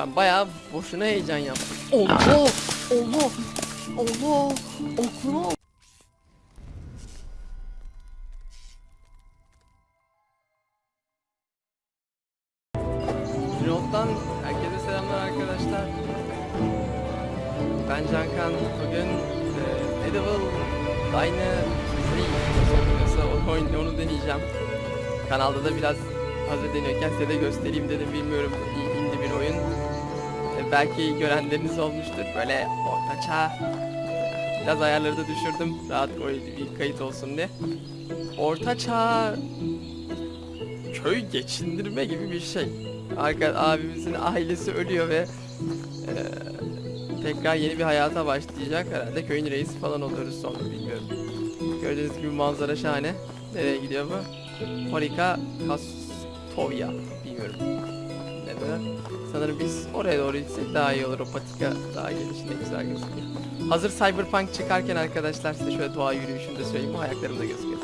Ben bayağı boşuna heyecan yaptım. Allah! Allah! Allah! Al- Pilot'tan herkese selamlar arkadaşlar. Ben Cankan. Bugün e, Medieval Dynasty nasıl onu, oyun- onu deneyeceğim. Kanalda da biraz hazır deniyorken size de göstereyim dedim. Bilmiyorum belki görenleriniz olmuştur. Böyle ortaçağ. Biraz ayarları da düşürdüm. Rahat bir kayıt olsun diye. Ortaçağ köy geçindirme gibi bir şey. Arka abimizin ailesi ölüyor ve e, tekrar yeni bir hayata başlayacak. Herhalde köyün reisi falan oluruz sonra bilmiyorum. Gördüğünüz gibi manzara şahane. Nereye gidiyor bu? Horika Kastovya. Neden? Sanırım biz oraya doğru gitsek daha iyi olur. O patika daha gelişinde güzel gözüküyor. Hazır Cyberpunk çıkarken arkadaşlar size şöyle doğa yürüyüşünü de söyleyeyim. Ayaklarımda gözüküyor.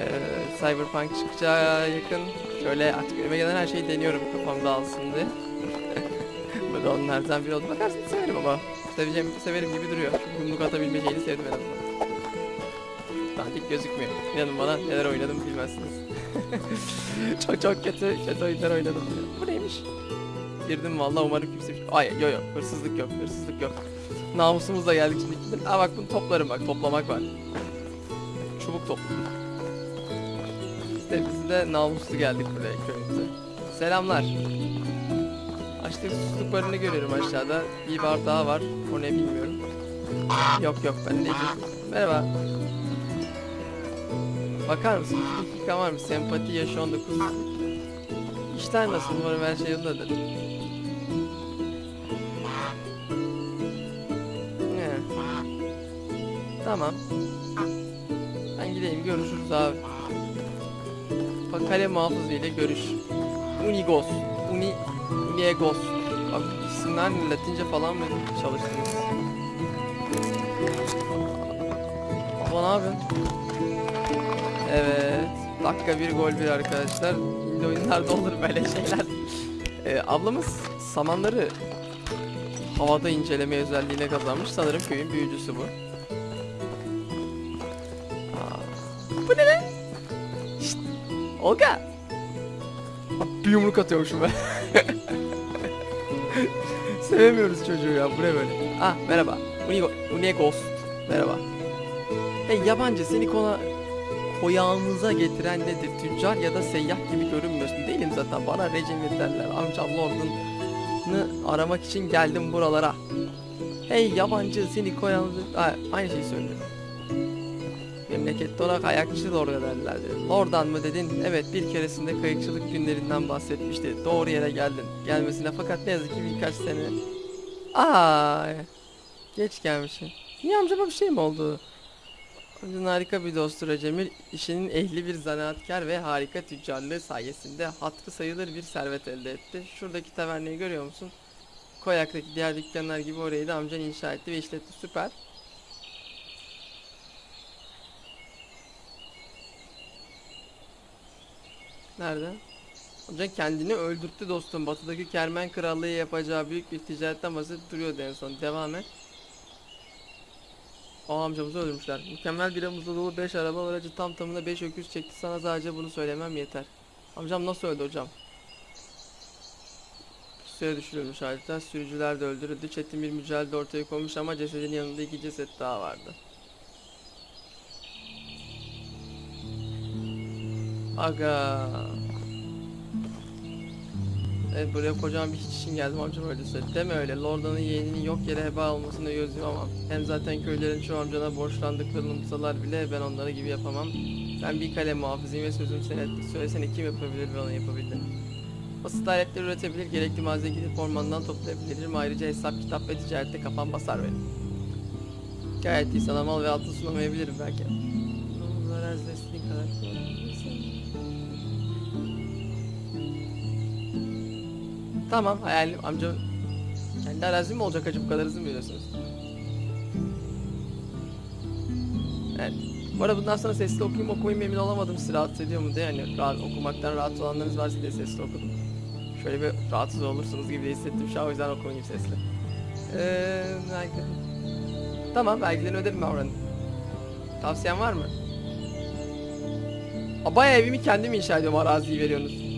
Ee, Cyberpunk çıkacağı yakın şöyle artık önüme gelen her şeyi deniyorum kafam dağılsın diye. Bu da onlardan biri oldu. Bakarsın severim ama seveceğim, severim gibi duruyor. Çünkü yumruk atabilme şeyini sevdim en azından. Dandik gözükmüyor. İnanın bana neler oynadım bilmezsiniz. çok çok kötü, kötü oyunlar oynadım. Bu neymiş? Girdim vallahi umarım kimse... Ay yo yo hırsızlık yok, hırsızlık yok. Namusumuzla geldik şimdi. Aa bak bunu toplarım bak, toplamak var. Çubuk topla. İşte biz de namuslu geldik buraya köyümüze. Selamlar. Açlık susuzluk barını görüyorum aşağıda. Bir bar daha var. O ne bilmiyorum. Yok yok ben ne. Merhaba. Bakar mısın? Bir dakika var mı? Sempati yaş 19. İşler nasıl? Umarım her şey yolundadır. Ne? Tamam. Ben gideyim görüşürüz abi. Bak kale muhafızı ile görüş. Unigos. Uni... Uniegos. Abi isimler? Latince falan mı çalıştınız? Baba ne yapıyorsun? Evet. Dakika bir gol bir arkadaşlar. Şimdi oyunlarda olur böyle şeyler. Ee, ablamız samanları havada inceleme özelliğine kazanmış. Sanırım köyün büyücüsü bu. Bu ne lan? Şşt, Olga. Bir yumruk atıyormuşum ben. Sevemiyoruz çocuğu ya. Bu ne böyle? Ah merhaba. Unigo, Unigos. Merhaba. Hey yabancı seni kona koyağınıza getiren nedir? Tüccar ya da seyyah gibi görünmüyorsun. Değilim zaten. Bana Recemir derler. Amcam Lord'unu aramak için geldim buralara. Hey yabancı seni koyağınıza... Aynı şeyi söylüyorum. Memlekette ona kayakçı Lord'a derlerdi. Lord'dan mı dedin? Evet bir keresinde kayıkçılık günlerinden bahsetmişti. Doğru yere geldin. Gelmesine fakat ne yazık ki birkaç sene... Aa, geç gelmişim. Niye amcama bir şey mi oldu? Amcanın harika bir dostu Recemil, işinin ehli bir zanaatkar ve harika tüccarlığı sayesinde hatırı sayılır bir servet elde etti. Şuradaki tavernayı görüyor musun? Koyak'taki diğer dükkanlar gibi orayı da amcan inşa etti ve işletti. Süper. Nerede? Amcan kendini öldürttü dostum. Batıdaki Kermen Krallığı yapacağı büyük bir ticaretten bahsedip duruyordu en son. Devam et. Aa amcamızı öldürmüşler. Mükemmel bir amızda dolu 5 araba aracı tam tamına 5 öküz çekti. Sana sadece bunu söylemem yeter. Amcam nasıl öldü hocam? Suya düşürülmüş adeta. Sürücüler de öldürüldü. Çetin bir mücadele ortaya konmuş ama cesedin yanında iki ceset daha vardı. Aga. Evet buraya kocaman bir hiç için geldim amcam öyle söyledi. Deme öyle. Lorda'nın yeğeninin yok yere heba olmasını göz yumamam. Hem zaten köylerin çoğu amcana borçlandıklarını unutsalar bile ben onlara gibi yapamam. Ben bir kalem muhafızıyım ve sözüm senettir. Söylesene kim yapabilir ve onu yapabildim. Basit aletler üretebilir, gerekli malzeme gidip ormandan toplayabilirim. Ayrıca hesap, kitap ve ticarette kafam basar benim. Gayet iyi sana mal ve altın sunamayabilirim belki. İstediğin kadar Tamam hayalim amca kendi arazim mi olacak acı bu kadar hızlı mı veriyorsunuz? Evet. Bu arada bundan sonra sesli okuyayım okumayayım emin olamadım sizi rahatsız ediyor mu diye hani rahat, okumaktan rahat olanlarınız varsa diye sesli okudum. Şöyle bir rahatsız olursunuz gibi hissettim şu an o yüzden okumayayım sesli. Belki... Tamam belgeleri öderim ben oranın. Tavsiyen var mı? Aa, evimi kendim inşa ediyorum araziyi veriyorsunuz.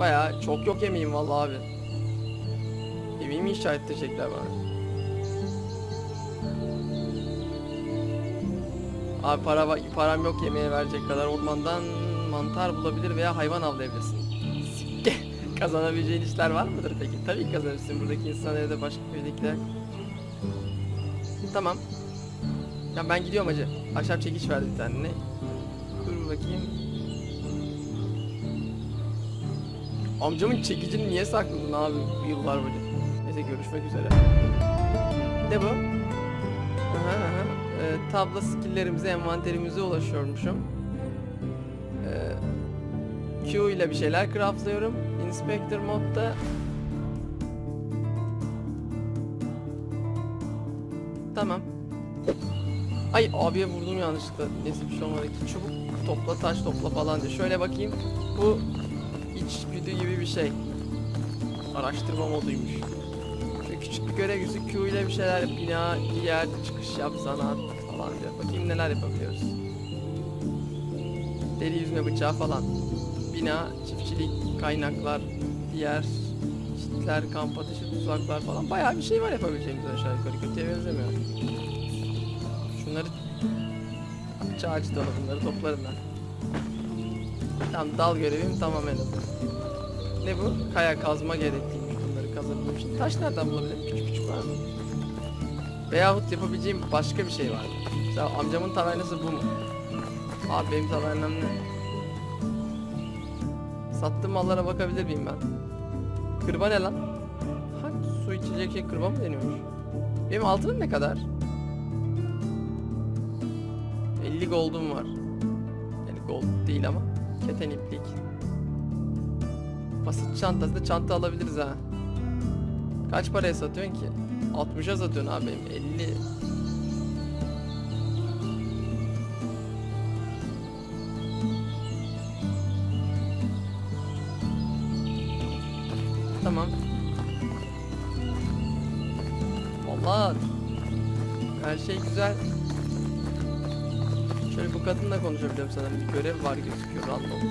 Bayağı çok yok emeğim vallahi abi. Evimi inşa ettirecekler bana. Abi para param yok yemeğe verecek kadar ormandan mantar bulabilir veya hayvan avlayabilirsin. Sikke. Kazanabileceğin işler var mıdır peki? Tabii kazanırsın. Buradaki insanlara da başka köydekiler. Tamam. Ya ben gidiyorum hacı. Ahşap çekiç verdi bir tane. Ne? Dur bakayım. Amcamın çekicini niye sakladın abi yıllar boyunca? Neyse görüşmek üzere. Ne bu? Aha, aha. Ee, tabla skilllerimize, envanterimize ulaşıyormuşum. Ee, Q ile bir şeyler craftlıyorum. Inspector modda Tamam. Ay abiye vurdum yanlışlıkla. Neyse bir şey olmadı ki. Çubuk topla, taş topla falan diye. Şöyle bakayım. Bu içgüdü gibi bir şey. Araştırma moduymuş. Şöyle küçük bir görev yüzü Q ile bir şeyler. Bina, bir yer, çıkış yap, zanaat falan diyor. Bakayım neler yapabiliyoruz. Deri yüzme bıçağı falan. Bina, çiftçilik, kaynaklar, diğer çitler, kamp ateşi, tuzaklar falan. Bayağı bir şey var yapabileceğimiz aşağı yukarı. Kötüye benzemiyor. Şunları ağaç dalı bunları toplarım ben. Tamam dal görevim tamam en azından. Ne bu? Kaya kazma gerekliymiş bunları kazabilmem için. Taş nereden bulabilirim? Küçük küçük var mı? Veyahut yapabileceğim başka bir şey var mı? Mesela amcamın tavernası bu mu? Abi benim tavernam ne? Sattığım mallara bakabilir miyim ben? Kırba ne lan? Ha, su içecek şey kırba mı deniyormuş? Benim altınım ne kadar? 50 gold'um var. Yani gold değil ama keten iplik. Basit çantası da çanta alabiliriz ha. Kaç paraya satıyorsun ki? 60'a satıyorsun abi benim 50. Tamam. Vallahi her şey güzel. Kadınla konuşabiliyorum sanırım. Bir görev var gözüküyor random.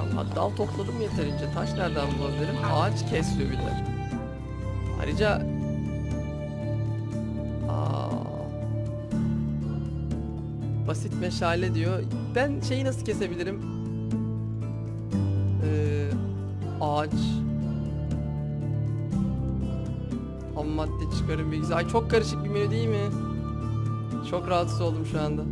Ama dal topladım yeterince. Taş nereden bulabilirim? Ağaç kesiyor bir de. Ayrıca Aa, basit meşale diyor. Ben şeyi nasıl kesebilirim? Ee, ağaç ham madde çıkarım bilgisi. Ay çok karışık bir menü değil mi? Çok rahatsız oldum şu anda.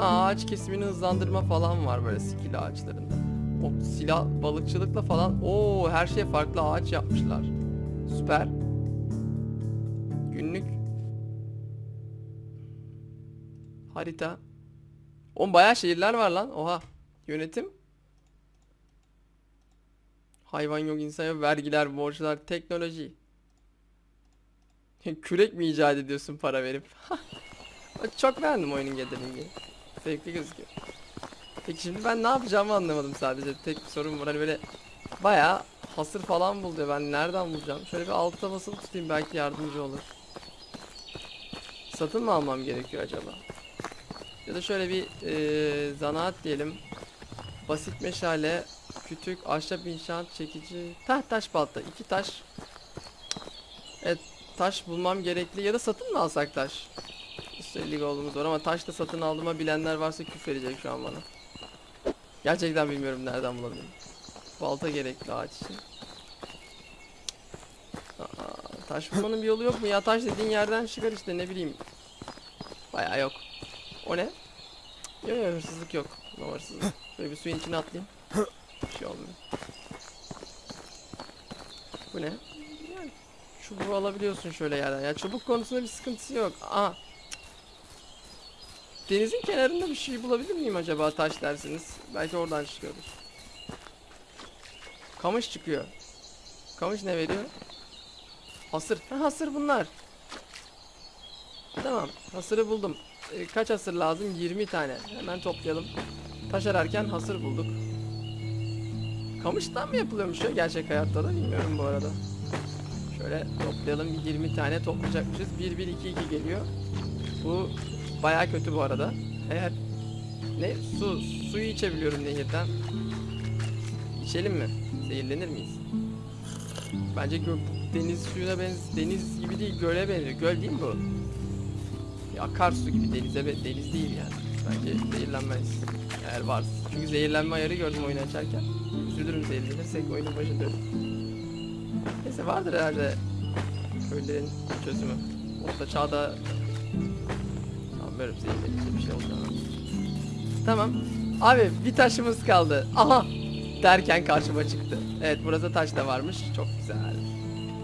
Ha, ağaç kesimini hızlandırma falan var böyle skill ağaçlarında. O silah balıkçılıkla falan. Oo her şey farklı ağaç yapmışlar. Süper. Günlük harita. Oğlum bayağı şehirler var lan. Oha. Yönetim. Hayvan yok, insan yok, vergiler, borçlar, teknoloji. Kürek mi icat ediyorsun para verip? Çok beğendim oyunun getiringi. Zevkli gözüküyor. Peki şimdi ben ne yapacağımı anlamadım sadece. Tek bir sorun var. Hani böyle bayağı hasır falan bul diyor. Ben nereden bulacağım? Şöyle bir altta basılı tutayım belki yardımcı olur. Satın mı almam gerekiyor acaba? Ya da şöyle bir eee zanaat diyelim. Basit meşale, kütük, ahşap inşaat çekici, taht taş balta. iki taş. Evet taş bulmam gerekli ya da satın mı alsak taş? Üstelik olduğumuz var ama taş da satın aldığıma bilenler varsa küfredecek şu an bana. Gerçekten bilmiyorum nereden bulabilirim. Balta gerekli ağaç için. Aa, taş bulmanın bir yolu yok mu ya? Taş dediğin yerden çıkar işte ne bileyim. Bayağı yok. O ne? Yok yok hırsızlık yok. Ne hırsızlık? Böyle bir suyun içine atlayayım. Bir şey olmuyor. Bu ne? Çubuğu alabiliyorsun şöyle yerden. Ya çubuk konusunda bir sıkıntısı yok. Aa. Denizin kenarında bir şey bulabilir miyim acaba taş dersiniz? Belki oradan çıkıyordur. Kamış çıkıyor. Kamış ne veriyor? Hasır. Ha, hasır bunlar. Tamam. Hasırı buldum. Ee, kaç hasır lazım? 20 tane. Hemen toplayalım. Taş ararken hasır bulduk. Kamıştan mı yapılıyormuş ya gerçek hayatta da bilmiyorum bu arada. Şöyle toplayalım bir 20 tane toplayacakmışız. 1 1 2 2 geliyor. Bu baya kötü bu arada. Eğer ne su suyu içebiliyorum nehirden. İçelim mi? Zehirlenir miyiz? Bence gö- deniz suyuna benz deniz gibi değil göle benziyor. Göl değil mi bu? Ya akarsu gibi denize deniz değil yani. Bence zehirlenmeyiz. Eğer varsa. Çünkü zehirlenme ayarı gördüm oyunu açarken. Üzülürüm zehirlenirsek oyunun başında. Neyse vardır herhalde köylerin çözümü. Orta çağda sanmıyorum zehirlenince bir şey olacağını. Tamam. Abi bir taşımız kaldı. Aha! Derken karşıma çıktı. Evet burada taş da varmış. Çok güzel.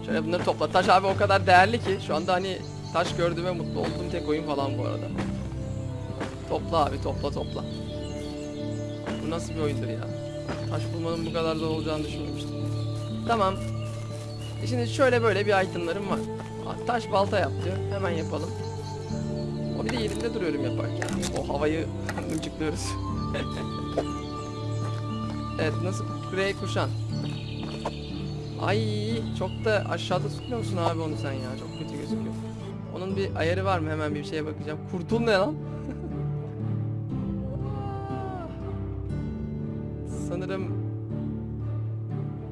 Şöyle bunları topla. Taş abi o kadar değerli ki şu anda hani taş gördüğüme mutlu olduğum tek oyun falan bu arada. Topla abi topla topla. Bu nasıl bir oyundur ya? Taş bulmanın bu kadar zor olacağını düşünmemiştim. Tamam. E Şimdi şöyle böyle bir itemlarım var. Taş balta yap diyor. Hemen yapalım. O bir de yerinde duruyorum yaparken. O havayı mıncıklıyoruz. evet nasıl? Grey kuşan. Ay çok da aşağıda tutmuyor musun abi onu sen ya? Çok kötü gözüküyor. Onun bir ayarı var mı? Hemen bir şeye bakacağım. Kurtul ne lan? Sanırım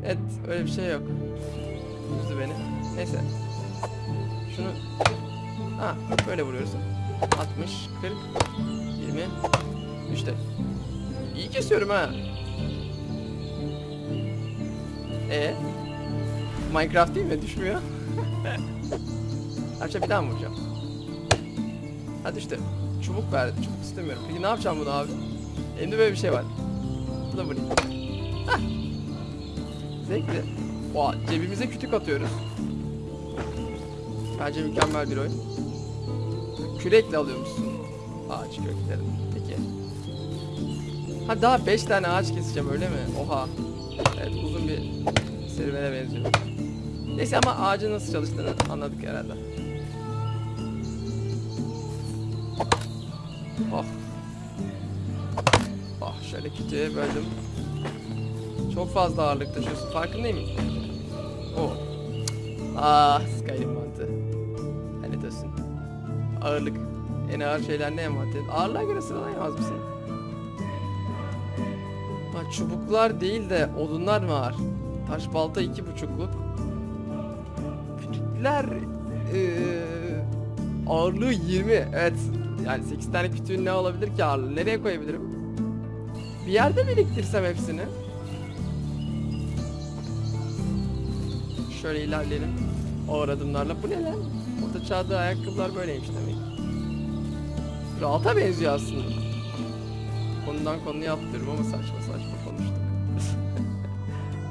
Evet öyle bir şey yok. Üzdü beni. Neyse. Şunu Ha böyle vuruyorsun. 60, 40, 20 İşte. İyi kesiyorum ha. E Minecraft değil mi? Düşmüyor. Aşağı bir daha mı vuracağım? Hadi işte. Çubuk verdi. Çubuk istemiyorum. Peki ne yapacağım bunu abi? Elimde böyle bir şey var. Bu da vurayım. Hah. Zevkli. Oha, cebimize kütük atıyoruz. Bence mükemmel bir oyun. Kürekle alıyormuşsun ağaç köklerini. Peki. Ha daha 5 tane ağaç keseceğim öyle mi? Oha. Evet uzun bir serüvene benziyor. Neyse ama ağacın nasıl çalıştığını anladık herhalde. Oh. Oh şöyle kütüğe böldüm. Çok fazla ağırlık taşıyorsun. Farkındayım. Ah Skyrim mantığı. Lanet olsun. Ağırlık. En ağır şeyler ne envanter? Ağırlığa göre sıralayamaz mısın? Ha, çubuklar değil de odunlar mı ağır? Taş balta iki buçukluk. Kütükler eee, ağırlığı 20. Evet. Yani 8 tane kütüğün ne olabilir ki ağırlığı? Nereye koyabilirim? Bir yerde biriktirsem hepsini. Şöyle ilerleyelim. Ağır adımlarla. Bu ne lan? Orta çağda ayakkabılar böyleymiş demek. Rahata benziyor aslında. Konudan konuya atlıyorum ama saçma saçma konuştuk.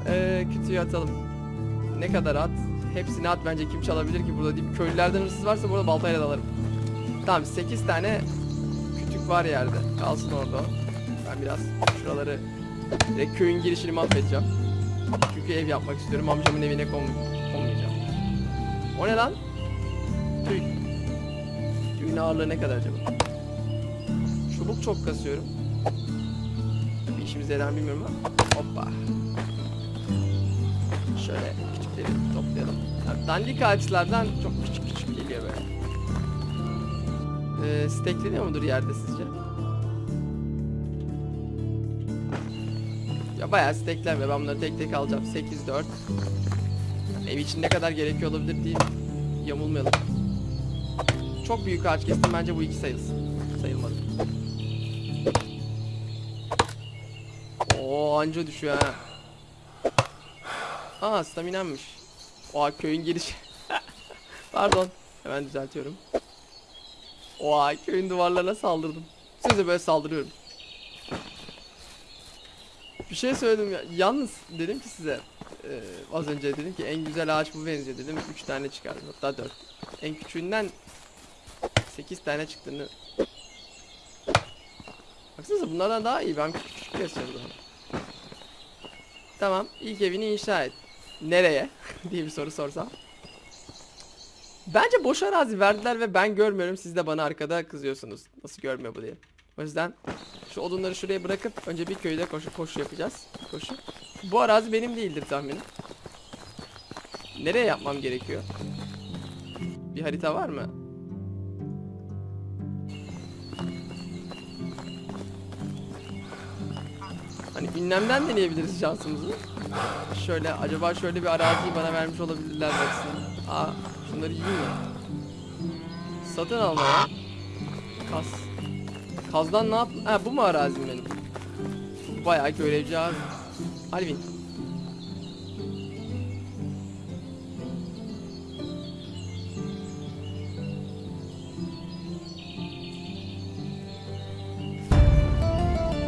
Eee kütüğü atalım. Ne kadar at? Hepsini at bence kim çalabilir ki burada deyip köylülerden hırsız varsa burada baltayla dalarım. Tamam 8 tane kütük var yerde. Kalsın orada. Ben biraz şuraları köyün girişini mahvedeceğim. Çünkü ev yapmak istiyorum. Amcamın evine kon konmayacağım. O ne lan? Tüy. Tüyün ağırlığı ne kadar acaba? Çubuk çok kasıyorum. Bir işimize yarar bilmiyorum ama. Hoppa. Şöyle küçükleri toplayalım. Yani dandik ağaçlardan çok küçük küçük geliyor böyle. Ee, stekleniyor mudur yerde sizce? Ya bayağı steklenmiyor. Ben bunları tek tek alacağım. 8, 4. Ev için ne kadar gerekiyor olabilir diye yamulmayalım. Çok büyük ağaç kestim. Bence bu iki sayılsın. Sayılmadı. Oo anca düşüyor ha. Aa staminammış. Oha köyün girişi. Pardon. Hemen düzeltiyorum. Oha köyün duvarlarına saldırdım. Size böyle saldırıyorum. Bir şey söyledim ya. Yalnız dedim ki size e, az önce dedim ki en güzel ağaç bu benziyor dedim. 3 tane çıkardım hatta 4. En küçüğünden 8 tane çıktığını Baksanıza bunlardan daha iyi. Ben küçük küçük. Tamam. ilk evini inşa et. Nereye? diye bir soru sorsam. Bence boş arazi verdiler ve ben görmüyorum. Siz de bana arkada kızıyorsunuz. Nasıl görmüyor bu diye. O yüzden şu odunları şuraya bırakıp önce bir köyde koşu koşu yapacağız. Koşu. Bu arazi benim değildir tahminim. Nereye yapmam gerekiyor? Bir harita var mı? Hani ünlemden deneyebiliriz şansımızı. Şöyle acaba şöyle bir araziyi bana vermiş olabilirler baksana. Aa şunları yiyeyim mi? Satın alma ya. Kaz. Kazdan ne yap? Ha bu mu arazim benim? Bayağı görevci abi. Alvin.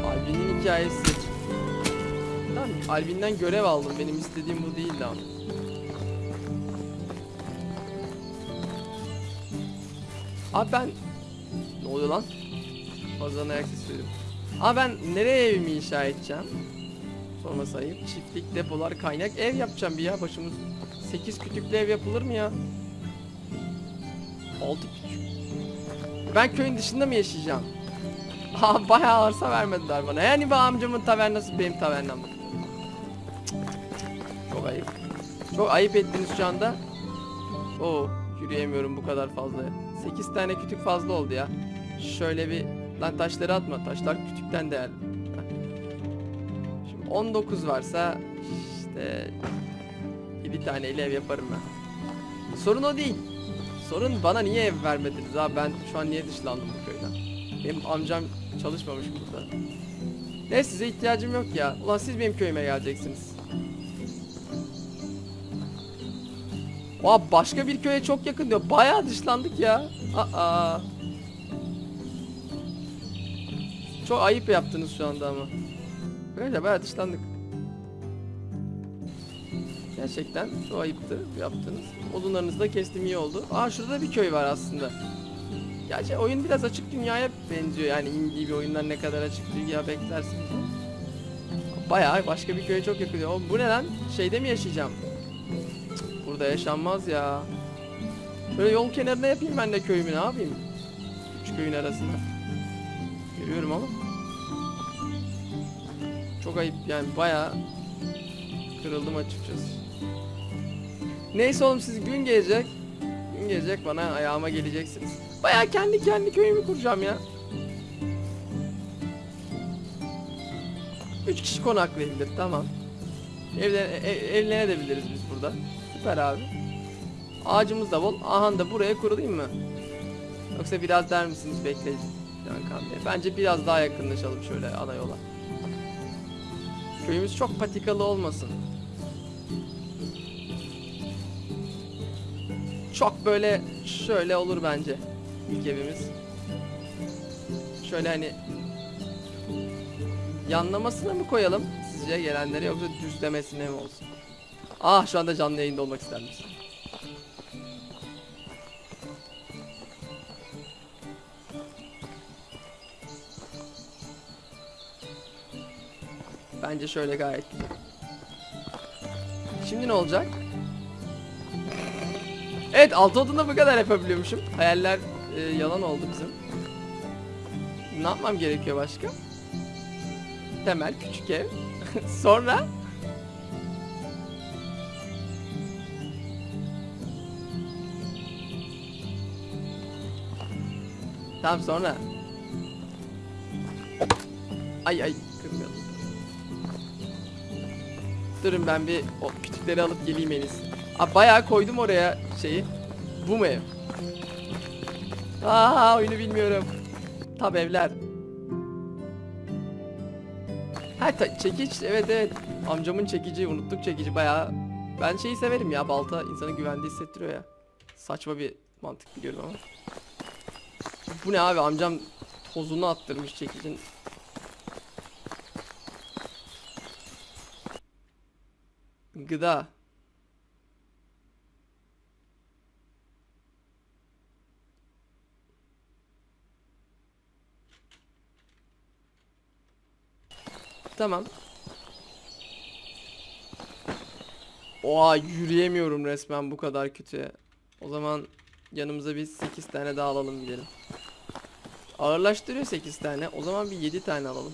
Alvin'in hikayesi. Tamam, Alvin'den görev aldım. Benim istediğim bu değildi ama. Abi ben... Ne oluyor lan? Fazladan ayak sesi. Abi ben nereye evimi inşa edeceğim? Sorma sayayım. Çiftlik, depolar, kaynak ev yapacağım bir ya başımız. 8 kütüklü ev yapılır mı ya? 6 küçük. Ben köyün dışında mı yaşayacağım? Ha bayağı arsa vermediler bana. Yani bu amcamın tavernası benim tavernam. Çok ayıp. Çok ayıp ettiniz şu anda. Oo yürüyemiyorum bu kadar fazla. 8 tane kütük fazla oldu ya. Şöyle bir lan taşları atma. Taşlar kütükten değerli. Heh. Şimdi 19 varsa işte 7 tane ev yaparım ben. Sorun o değil. Sorun bana niye ev vermediniz abi ben şu an niye dışlandım bu köyden? Benim amcam çalışmamış burada. Ne size ihtiyacım yok ya. Ulan siz benim köyüme geleceksiniz. Aa başka bir köye çok yakın diyor. Bayağı dışlandık ya. Aa. Çok ayıp yaptınız şu anda ama. Böyle bayağı dışlandık. Gerçekten çok ayıptı yaptınız. Odunlarınızı da kestim iyi oldu. Aa şurada bir köy var aslında. Gerçi oyun biraz açık dünyaya benziyor. Yani indie bir oyundan ne kadar açık dünya beklersiniz. Bayağı başka bir köye çok yakın. Oğlum bu ne lan? Şeyde mi yaşayacağım? Burada yaşanmaz ya. Böyle yol kenarına yapayım ben de köyümü ne yapayım? Üç köyün arasında. Görüyorum ama. Çok ayıp yani bayağı kırıldım açıkçası. Neyse oğlum siz gün gelecek. Gün gelecek bana ayağıma geleceksiniz. Bayağı kendi kendi köyümü kuracağım ya. Üç kişi konaklayabilir tamam. Evlen ev, evlenebiliriz biz burada. Süper abi. Ağacımız da bol. Aha da buraya kurulayım mı? Yoksa biraz der misiniz Bey. Bence biraz daha yakınlaşalım şöyle ana yola. Köyümüz çok patikalı olmasın. Çok böyle şöyle olur bence ilk evimiz. Şöyle hani yanlamasına mı koyalım sizce gelenlere yoksa düzlemesine mi olsun? Ah şu anda canlı yayında olmak ister? Bence şöyle gayet güzel. Şimdi ne olacak? Evet altı odunda bu kadar yapabiliyormuşum. Hayaller e, yalan oldu bizim. Ne yapmam gerekiyor başka? Temel küçük ev. Sonra Tamam sonra. Ay ay kırmayalım. Durun ben bir o kütükleri alıp geleyim en iyisi. Aa, bayağı koydum oraya şeyi. Bu mu ev? Aa oyunu bilmiyorum. Tab evler. Ha ta- çekiç evet evet. Amcamın çekici unuttuk çekici bayağı. Ben şeyi severim ya balta insanı güvende hissettiriyor ya. Saçma bir mantık biliyorum ama. Bu ne abi amcam tozunu attırmış çekicin. Gıda. Tamam. Oha yürüyemiyorum resmen bu kadar kötü. O zaman yanımıza biz 8 tane daha alalım gidelim. Ağırlaştırıyor 8 tane. O zaman bir 7 tane alalım.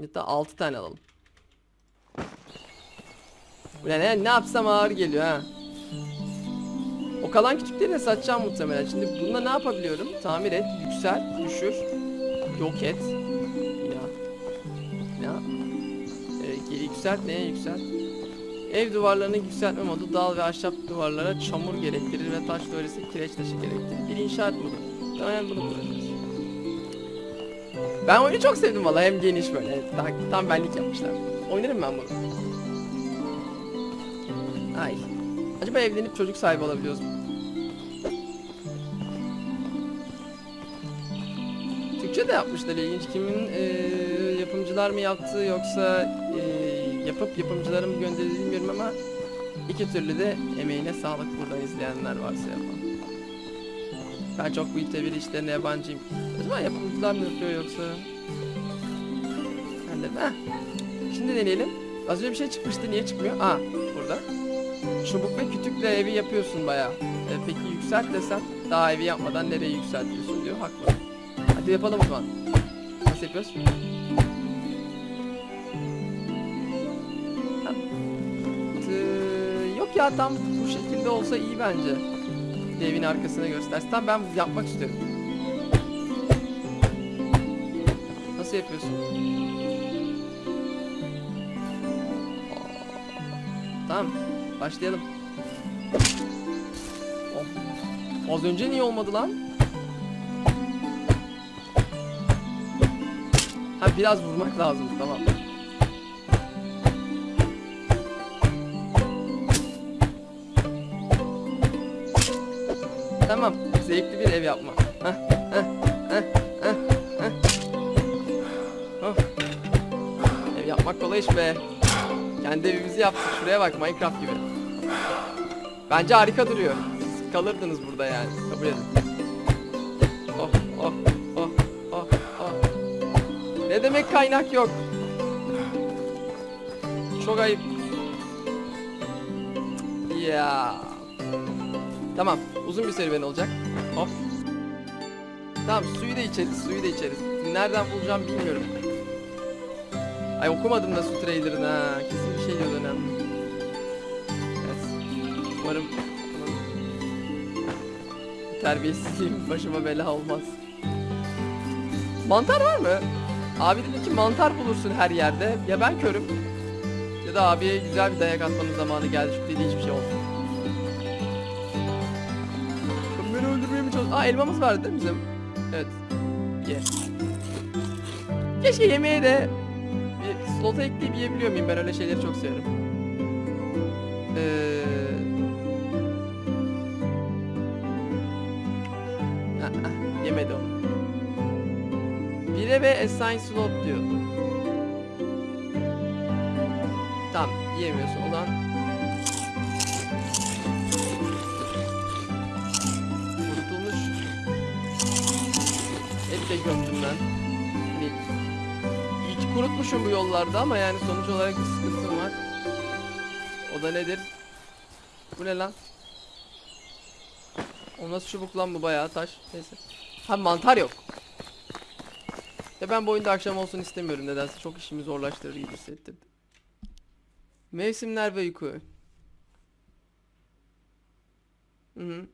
Hatta 6 tane alalım. Ulan ne, ne yapsam ağır geliyor ha. O kalan küçükleri de satacağım muhtemelen. Şimdi bunda ne yapabiliyorum? Tamir et, yüksel, düşür, yok et. Ya. Ya. Ee, yükselt, neye yükselt? Ev duvarlarını yükseltme modu dal ve ahşap duvarlara çamur gerektirir ve taş dövresi kireç taşı gerektirir. Bir inşaat modu. Muhtemelen bunu kullanacağız. Ben oyunu çok sevdim valla hem geniş böyle evet, tam, benlik yapmışlar. Oynarım ben bunu. Ay. Acaba evlenip çocuk sahibi olabiliyoruz mu? Türkçe de yapmışlar ilginç. Kimin eee, yapımcılar mı yaptı yoksa eee, yapıp yapımcılara mı gönderildi bilmiyorum ama iki türlü de emeğine sağlık buradan izleyenler varsa yapan. Ben çok bu tevir işlerine yabancıyım. Acaba yapımcılar mı yapıyor yoksa? Ben de heh. Şimdi deneyelim. Az önce bir şey çıkmıştı. Niye çıkmıyor? Aa burada. Çubuk ve kütükle evi yapıyorsun bayağı. E, peki yükselt desem daha evi yapmadan nereye yükseltiyorsun diyor. Haklı. Hadi yapalım o zaman. Nasıl yapıyoruz? Ha. Yok ya tam bu şekilde olsa iyi bence. De evin arkasına göstersin. Tamam ben yapmak istiyorum. Nasıl yapıyorsun? Tamam. Başlayalım. Oh. Az önce niye olmadı lan? Ha biraz vurmak lazım tamam. Tamam. Zevkli bir ev yapma. Heh, heh, heh, heh, heh. Oh. Ev yapmak kolay iş be. Kendi evimizi yaptık. Şuraya bak Minecraft gibi. Bence harika duruyor. Siz kalırdınız burada yani. Kabul edin. Oh oh oh oh oh. Ne demek kaynak yok? Çok ayıp. Ya. Tamam. Uzun bir serüven olacak. Hop. Tamam suyu da içeriz. Suyu da içeriz. Nereden bulacağım bilmiyorum. Ay okumadım da su trailer'ını ha. Kesin bir şey diyordu önemli. Evet. Umarım terbiyesizliğim başıma bela olmaz. Mantar var mı? Abi dedi ki mantar bulursun her yerde. Ya ben körüm. Ya da abiye güzel bir dayak atmanın zamanı geldi. Çünkü dediği hiçbir şey oldu. Aa elmamız vardı değil mi bizim? Evet. Ye. Keşke yemeğe de bir slota ekleyip yiyebiliyor muyum? Ben öyle şeyleri çok severim. Ee... ah, ah, Yemedi onu. Bire ve assign slot diyor. Tamam, yiyemiyorsun. O zaman gömdüm ben. Hani hiç kurutmuşum bu yollarda ama yani sonuç olarak bir sıkıntım var. O da nedir? Bu ne lan? O nasıl çubuk lan bu bayağı taş. Neyse. Ha mantar yok. Ya ben bu oyunda akşam olsun istemiyorum nedense çok işimi zorlaştırır gibi hissettirdi. Mevsimler ve uyku. Hı hı.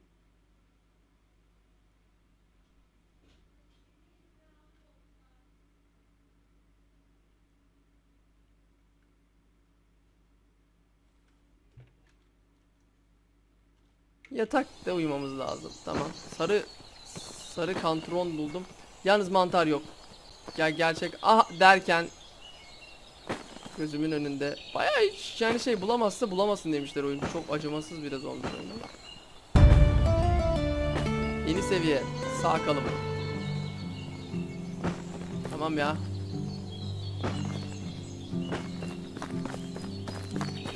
Yatakta uyumamız lazım. Tamam. Sarı sarı kantron buldum. Yalnız mantar yok. Ya gerçek ah derken gözümün önünde bayağı hiç yani şey bulamazsa bulamasın demişler oyuncu. Çok acımasız biraz olmuş oyun ama. Yeni seviye. Sağ kalım. Tamam ya.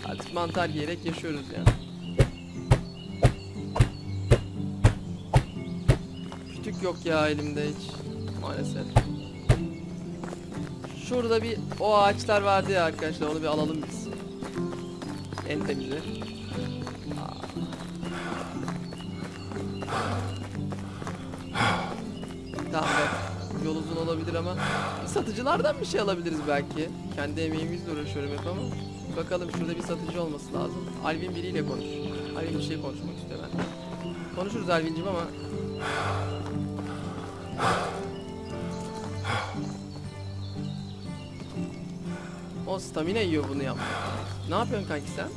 Artık mantar yiyerek yaşıyoruz ya. yok ya elimde hiç. Maalesef. Şurada bir o ağaçlar vardı ya arkadaşlar onu bir alalım biz. En temizi. Tamam bak yol uzun olabilir ama satıcılardan bir şey alabiliriz belki. Kendi emeğimizle uğraşıyorum hep ama. Bakalım şurada bir satıcı olması lazım. Alvin biriyle konuş. Alvin bir şey konuşmak istiyor ben. Konuşuruz Alvin'cim ama O stamina yiyor bunu yapmak. Ne yapıyorsun kanki sen?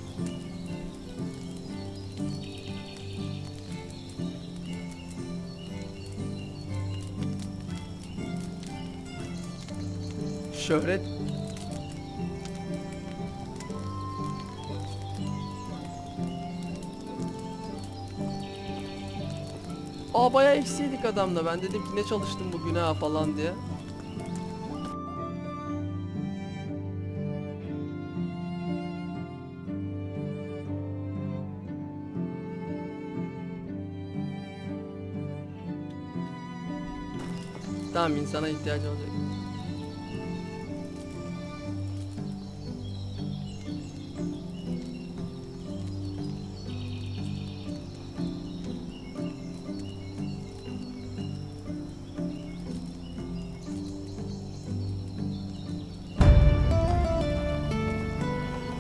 Şöhret Aa bayağı eksiydik adamla. Ben dedim ki ne çalıştım bugün ha falan diye. Tamam insana ihtiyacı olacak.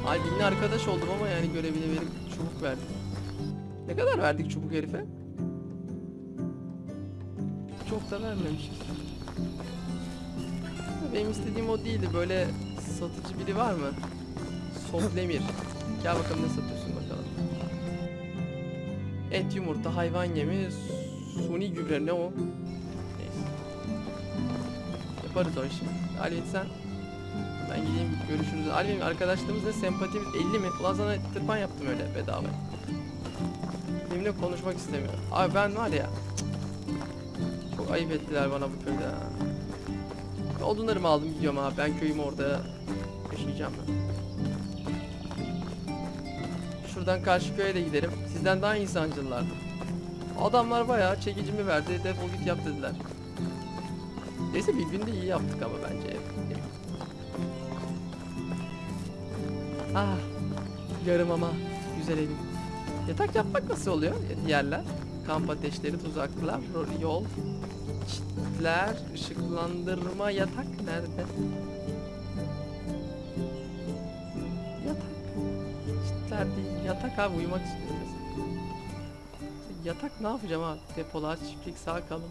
Albin'le arkadaş oldum ama yani görevini verip çubuk verdim. Ne kadar verdik çubuk herife? Çok da vermemişiz. Benim istediğim o değildi. Böyle satıcı biri var mı? Soflemir. Gel bakalım ne satıyorsun bakalım. Et, yumurta, hayvan yemi, suni gübre ne o? Neyse. Yaparız o işi. Alvin sen. Ben gideyim görüşürüz. Alvin arkadaşlığımız ne? Sempatimiz 50 mi? Ulan sana tırpan yaptım öyle bedava. Benimle konuşmak istemiyor. Abi ben var ya. Çok ayıp ettiler bana bu köyde. Odunlarımı aldım gidiyorum abi. Ben köyümü orada yaşayacağım ben. Şuradan karşı köye de giderim. Sizden daha insancıllardı. Adamlar bayağı çekicimi verdi. Defol git yap dediler. Neyse bir günde iyi yaptık ama bence. Ah. Yarım ama güzel evim. Yatak yapmak nasıl oluyor? Yerler. Kamp ateşleri, tuzaklar, yol, çitler, ışıklandırma, yatak nerede? Yatak. Çitler değil. Yatak abi uyumak istiyorum. Yatak ne yapacağım abi? Depolar, çiftlik, sağ kalın.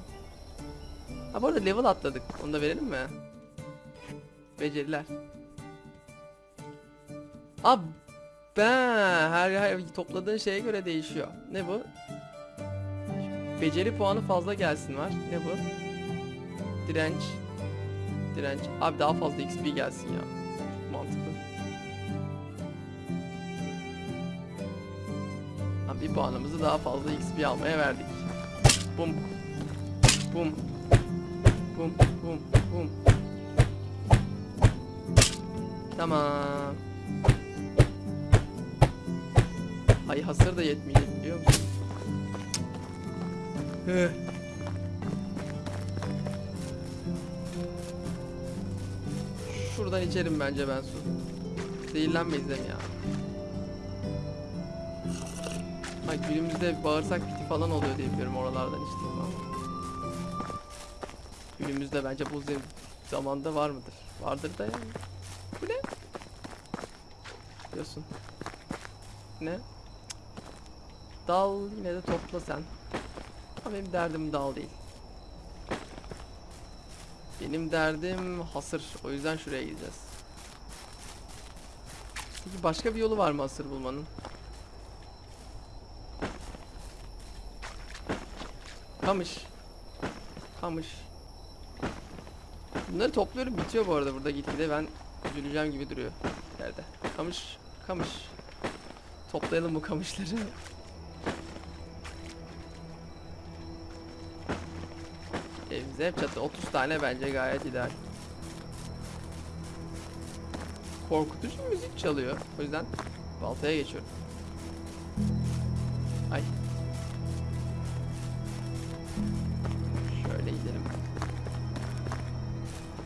Ha bu arada level atladık. Onu da verelim mi? Beceriler. Abi ben her, her topladığın şeye göre değişiyor. Ne bu? Beceri puanı fazla gelsin var. Ne bu? Direnç. Direnç. Abi daha fazla XP gelsin ya. Mantıklı. Abi bir puanımızı daha fazla XP almaya verdik. Bum. Bum. Bum. Bum. Bum. Tamam. Ay hasır da yetmeyecek biliyor musun? Heh. Şuradan içerim bence ben su. Zehirlenmeyiz değil mi ya? Ay günümüzde bağırsak piti falan oluyor diye biliyorum oralardan içtiğim ama. Günümüzde bence bu zamanda var mıdır? Vardır da yani. Bu ne? Diyorsun. Ne? Dal yine de topla sen. Ama benim derdim dal değil. Benim derdim hasır. O yüzden şuraya gideceğiz. Peki başka bir yolu var mı hasır bulmanın? Kamış. Kamış. Bunları topluyorum bitiyor bu arada burada gitgide ben üzüleceğim gibi duruyor yerde. Kamış, kamış. Toplayalım bu kamışları. Hep çatı 30 tane bence gayet ideal. Korkutucu müzik çalıyor. O yüzden baltaya geçiyorum. Ay. Şöyle gidelim.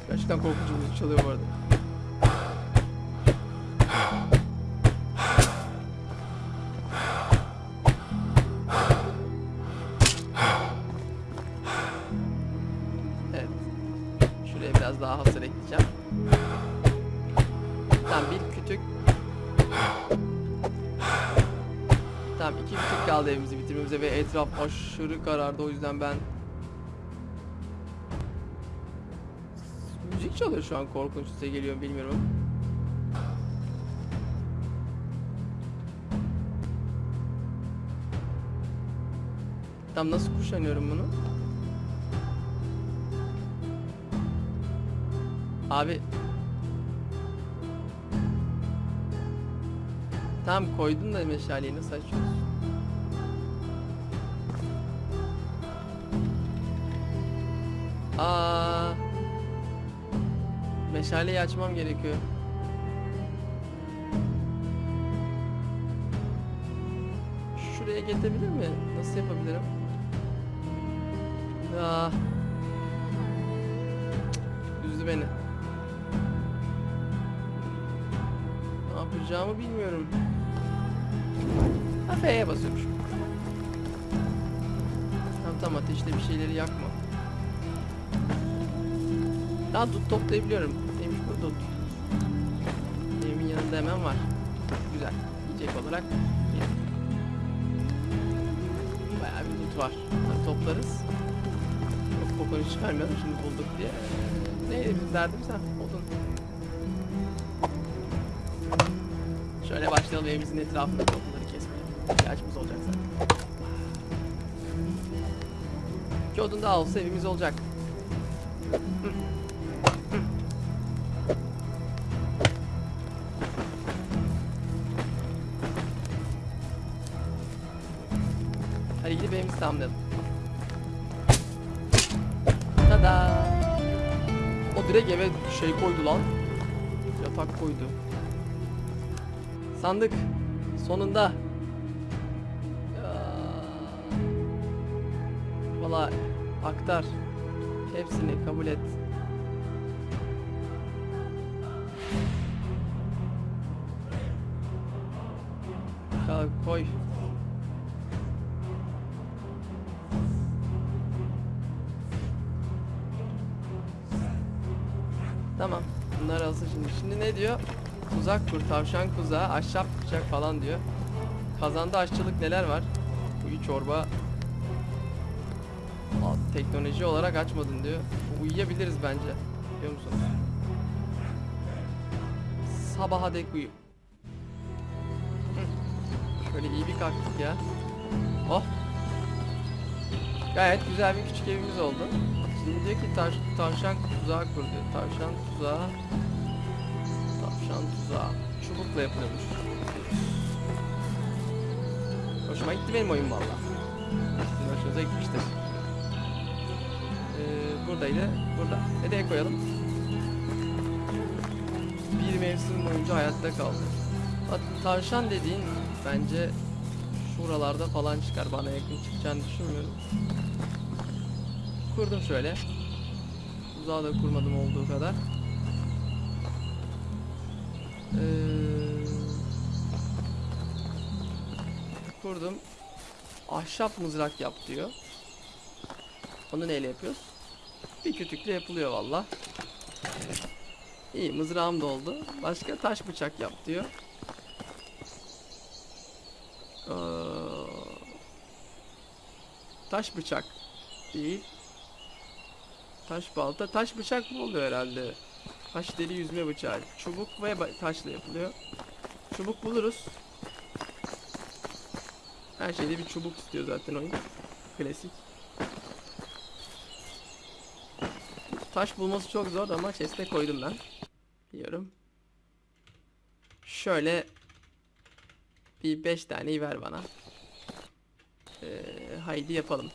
Gerçekten korkutucu müzik çalıyor bu arada. Etraf aşırı karardı o yüzden ben Müzik çalıyor şu an korkunç size geliyor bilmiyorum. Tam nasıl kuşanıyorum bunu? Abi Tamam koydun da meşaleyi nasıl açıyorsun? Aa Meşaleyi açmam gerekiyor. Şuraya gelebilir mi? Nasıl yapabilirim? Ya. Üzdü beni. Ne yapacağımı bilmiyorum. F'ye basıyormuşum. Tamam tamam ateşte bir şeyleri yakma. Daha dut toplayabiliyorum. Neymiş bu dut? Evimin yanında hemen var. Güzel. Yiyecek olarak. Bayağı bir dut var. Bunları toplarız. Çok kokoreç çıkarmayalım şimdi bulduk diye. Neydi bizim derdimiz ha? Odun. Şöyle başlayalım evimizin etrafında odunları kesmeye. İhtiyacımız olacak zaten. İki odun daha olsa evimiz olacak. Şey koydu lan. Yatak koydu. Sandık. Sonunda. Valla aktar. Hepsini kabul et. Ya koy. Şimdi. Ne diyor? Tuzak kur, tavşan kuzağı, ahşap bıçak falan diyor. Kazanda aşçılık neler var? Uyu çorba. Aa, teknoloji olarak açmadın diyor. Uyuyabiliriz bence. Biliyor musunuz? Sabaha dek uyu. Şöyle iyi bir kalktık ya. Oh. Gayet güzel bir küçük evimiz oldu. Şimdi diyor ki taş, tavşan tuzağı kur diyor. Tavşan tuzağı. Tuzağı. Çubukla yapılıyormuş. Hoşuma gitti benim oyun valla. Sizin hoşunuza gitmiştir. Ee, buradaydı. Burada. Nereye koyalım? Bir mevsim boyunca hayatta kaldı. Bak, Tavşan dediğin bence şuralarda falan çıkar. Bana yakın çıkacağını düşünmüyorum. Kurdum şöyle. Uzağa da kurmadım olduğu kadar. Ee, kurdum. Ahşap mızrak yap diyor. Onu neyle yapıyoruz? Bir kütükle yapılıyor valla. İyi mızrağım da oldu. Başka taş bıçak yap diyor. Ee, taş bıçak değil. Taş balta, taş bıçak bu oluyor herhalde. Taş deli yüzme bıçağı. Çubuk ve taşla yapılıyor. Çubuk buluruz. Her şeyde bir çubuk istiyor zaten oyun. Klasik. Taş bulması çok zor ama chest'e koydum ben. Biliyorum. Şöyle bir 5 taneyi ver bana. Ee, haydi yapalım.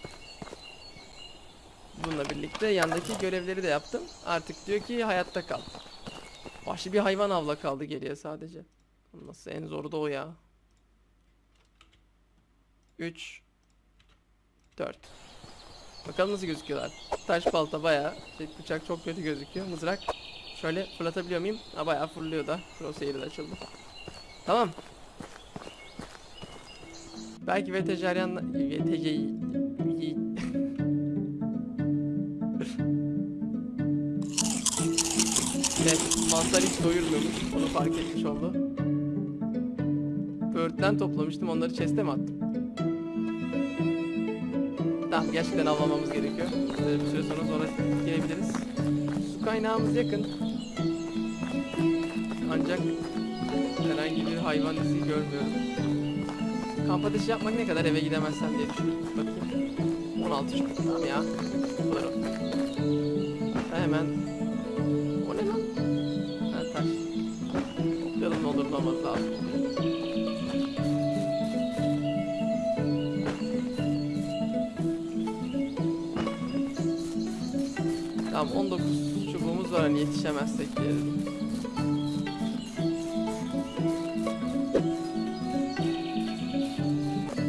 Bununla birlikte yandaki görevleri de yaptım. Artık diyor ki hayatta kal. Vahşi bir hayvan avla kaldı geriye sadece. Nasıl en zoru da o ya. 3 4 Bakalım nasıl gözüküyorlar. Taş balta bayağı. Şey, bıçak çok kötü gözüküyor. Mızrak şöyle fırlatabiliyor muyum? Ha bayağı fırlıyor da. Crosshair de açıldı. Tamam. Belki vejetaryen vejeyi Mantar hiç doyurmuyormuş. Onu fark etmiş oldu. Böğürtlen toplamıştım. Onları chest'e mi attım? Tamam gerçekten avlamamız gerekiyor. Ee, bir süre sonra sonra gelebiliriz. Su kaynağımız yakın. Ancak herhangi bir hayvan izi görmüyorum. Kamp ateşi yapmak ne kadar eve gidemezsem diye düşünüyorum. Bakayım. 16 çok tamam ya. Hemen... Olmaz lazım. Tamam 19 çubuğumuz var hani yetişemezsek diyelim.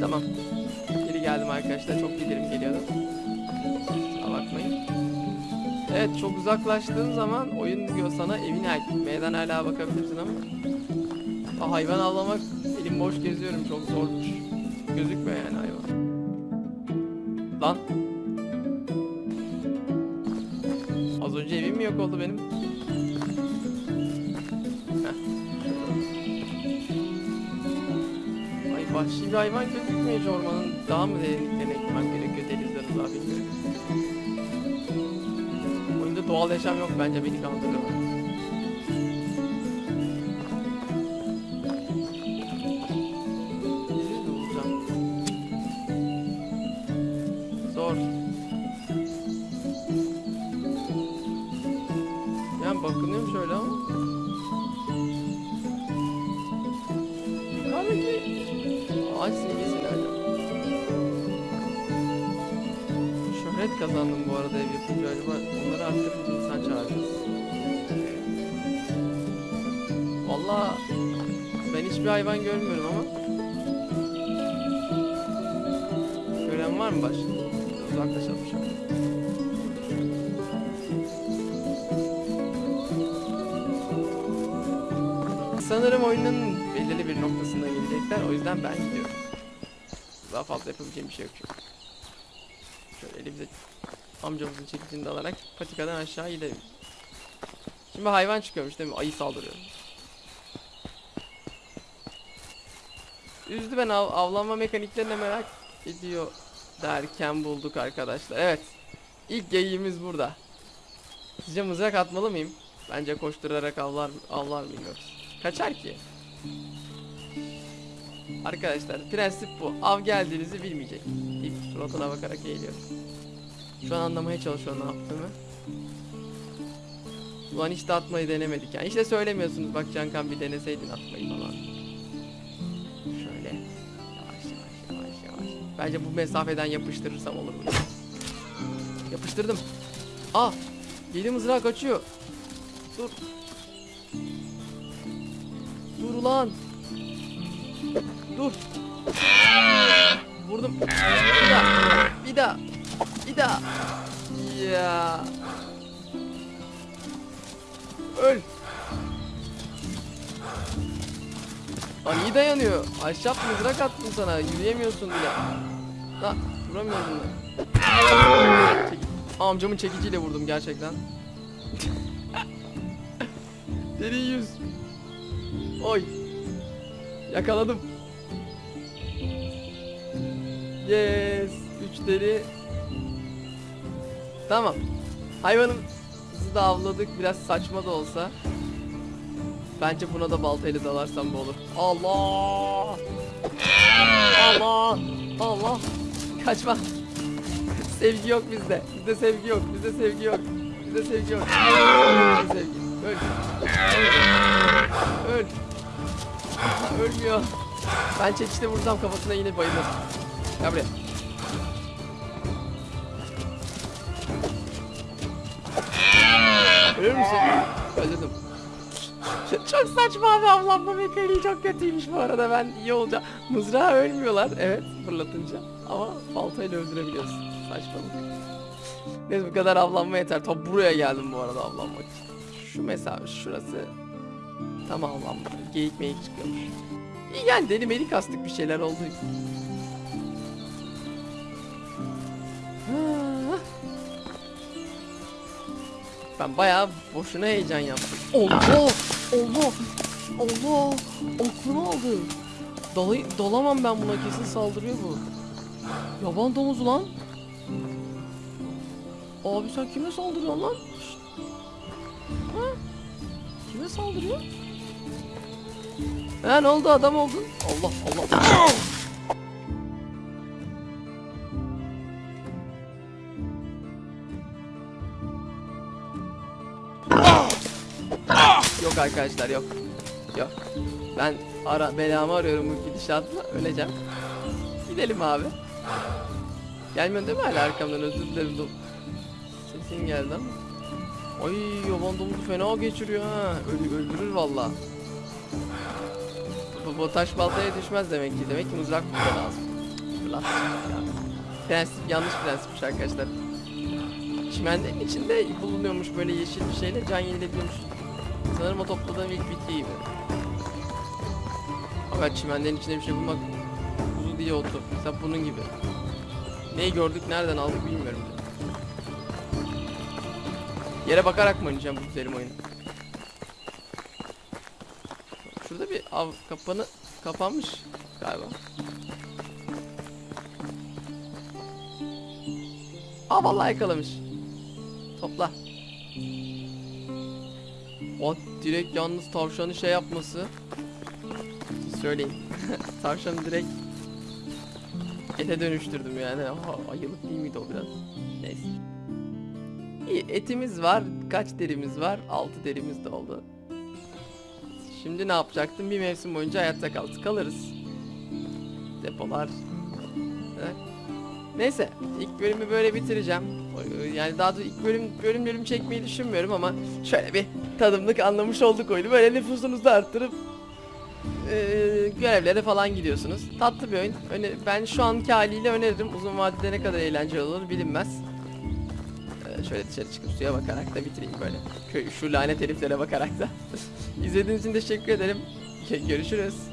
Tamam. Geri geldim arkadaşlar. Çok bildirim geliyordu. Kusura bakmayın. Evet çok uzaklaştığın zaman oyun diyor sana evine meydan hala bakabilirsin ama hayvan avlamak elim boş geziyorum çok zormuş. Gözükmüyor yani hayvan. Lan. Az önce evim mi yok oldu benim? Ay vahşi bir hayvan gözükmüyor hiç ormanın. Daha mı derinliklerine gitmem gerekiyor denizden uzağa bilmiyorum. Oyunda doğal yaşam yok bence beni kandırıyorlar. Kazandım bu arada ev yapınca acaba onları arttırınca insan çağıracağız. Valla ben hiçbir hayvan görmüyorum ama. Gören var mı başka? Uzaklaşalım şöyle. Sanırım oyunun belirli bir noktasına gelecekler. O yüzden ben gidiyorum. Daha fazla yapabileceğim bir şey yok çünkü. Şöyle elimize amcamızın çekicini de alarak patikadan aşağı gidelim. Şimdi hayvan çıkıyormuş değil mi? Ayı saldırıyor. Üzdü ben av avlanma mekaniklerini merak ediyor derken bulduk arkadaşlar. Evet. İlk geyiğimiz burada. Sizce mızrak atmalı mıyım? Bence koşturarak avlar, avlar yoksa? Kaçar ki. Arkadaşlar prensip bu. Av geldiğinizi bilmeyecek. İlk suratına bakarak eğiliyor. Şu an anlamaya çalışıyor ne yaptığımı. Ulan hiç de atmayı denemedik yani. Hiç de söylemiyorsunuz bak Cankan bir deneseydin atmayı falan. Şöyle. Yavaş yavaş yavaş yavaş. Bence bu mesafeden yapıştırırsam olur mu? Yapıştırdım. Ah! Yedi mızrağı kaçıyor. Dur. Dur ulan. Dur. Vurdum. Bir daha. Bir daha. Bir daha. Ya. Öl. Lan iyi dayanıyor. Ahşap mızrak attım sana. Yürüyemiyorsun bile. La vuramıyorsun da. Amcamın çekiciyle vurdum gerçekten. Deri yüz. Oy. Yakaladım. Yes. Üç deri. Tamam. Hayvanımızı da avladık. Biraz saçma da olsa. Bence buna da baltayla dalarsam bu olur. Allah! Allah! Allah! Kaçma. sevgi yok bizde. Bizde sevgi yok. Bizde sevgi yok. Bizde sevgi yok. Bizde sevgi. Öl. Öl. Ölmüyor. Ben çekişte vursam kafasına yine bayılır. Gel buraya. Ölür müsün? Öldürdüm. Çok saçma abi avlanma mekaniği çok kötüymüş bu arada ben iyi olacağım. Mızrağı ölmüyorlar evet fırlatınca ama baltayla öldürebiliyorsun. Saçmalık. Neyse bu kadar avlanma yeter. Top buraya geldim bu arada avlanmak için. Şu mesafe şurası tam avlanma. Geyik meyik çıkıyormuş. İyi yani deli melik kastık bir şeyler oldu. Ah. Ben bayağı boşuna heyecan yaptım. Allah! Allah! Allah! Aklımı aldı. Dalay dalamam ben buna kesin saldırıyor bu. Yaban domuzu lan. Abi sen kime saldırıyorsun lan? Ha? Kime saldırıyor? Ha ne oldu adam oldun? Allah Allah. Yok arkadaşlar yok. Yok. Ben ara belamı arıyorum bu gidişatla öleceğim. Gidelim abi. Gelmiyorsun değil mi hala arkamdan özür dilerim. Sesin geldi ama. Ay yaban domuzu fena geçiriyor ha. Öl öldürür valla. Bu, taş baltaya düşmez demek ki. Demek ki mızrak burada lazım. Fırlat. Prensip yanlış prensipmiş arkadaşlar. Çimenlerin içinde bulunuyormuş böyle yeşil bir şeyle can yenilebiliyormuş. Sanırım o topladığım ilk bitki gibi. Fakat çimenlerin içinde bir şey bulmak kuzu diye otu. Mesela bunun gibi. Neyi gördük nereden aldık bilmiyorum. Yere bakarak mı oynayacağım bu güzelim oyunu? Şurada bir av kapanı kapanmış galiba. Aa vallahi yakalamış. Topla. O direkt yalnız tavşanı şey yapması. Söyleyin. Tavşanı direkt ete dönüştürdüm yani. Aha, ayılık değil miydi o biraz? Neyse. İyi etimiz var. Kaç derimiz var? 6 derimiz de oldu. Şimdi ne yapacaktım? Bir mevsim boyunca hayatta kaldık. Kalırız. Depolar. Neyse. ilk bölümü böyle bitireceğim. Yani daha da ilk bölüm bölümlerimi çekmeyi düşünmüyorum ama şöyle bir tadımlık anlamış olduk oyunu. Böyle nüfusunuzu arttırıp eee, görevlere falan gidiyorsunuz. Tatlı bir oyun. Öne, ben şu anki haliyle öneririm. Uzun vadede ne kadar eğlenceli olur bilinmez. Eee, şöyle dışarı çıkıp suya bakarak da bitireyim böyle. Şu lanet heriflere bakarak da. İzlediğiniz için teşekkür ederim. Görüşürüz.